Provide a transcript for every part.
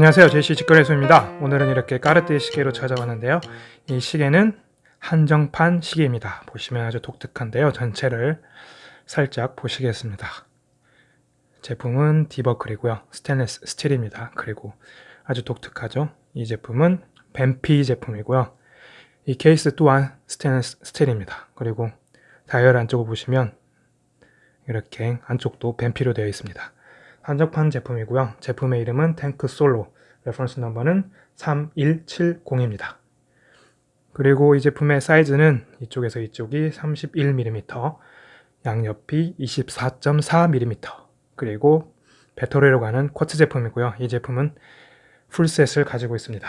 안녕하세요. 제시 직거래소입니다. 오늘은 이렇게 까르띠에 시계로 찾아왔는데요. 이 시계는 한정판 시계입니다. 보시면 아주 독특한데요. 전체를 살짝 보시겠습니다. 제품은 디버클이고요. 스테인레스 스틸입니다. 그리고 아주 독특하죠? 이 제품은 뱀피 제품이고요. 이 케이스 또한 스테인레스 스틸입니다. 그리고 다이얼 안쪽을 보시면 이렇게 안쪽도 뱀피로 되어 있습니다. 한정판 제품이고요. 제품의 이름은 탱크 솔로, reference number는 3170입니다. 그리고 이 제품의 사이즈는 이쪽에서 이쪽이 31mm, 양옆이 24.4mm, 그리고 배터리로 가는 quartz 제품이고요. 이 제품은 full set을 가지고 있습니다.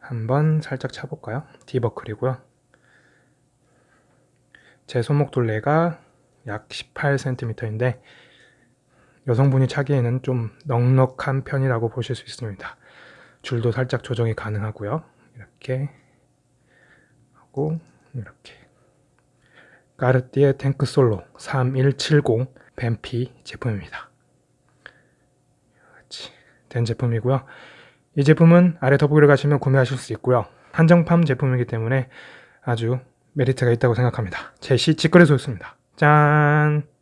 한번 살짝 차볼까요? 디버클이고요. 제 손목 둘레가 약 18cm인데 여성분이 차기에는 좀 넉넉한 편이라고 보실 수 있습니다. 줄도 살짝 조정이 가능하고요. 이렇게 하고 이렇게 까르띠에 탱크 솔로 3170 뱀피 제품입니다. 같이 된 제품이고요. 이 제품은 아래 더보기를 가시면 구매하실 수 있고요. 한정판 제품이기 때문에 아주 메리트가 있다고 생각합니다. 제시 직거래소였습니다. 짠!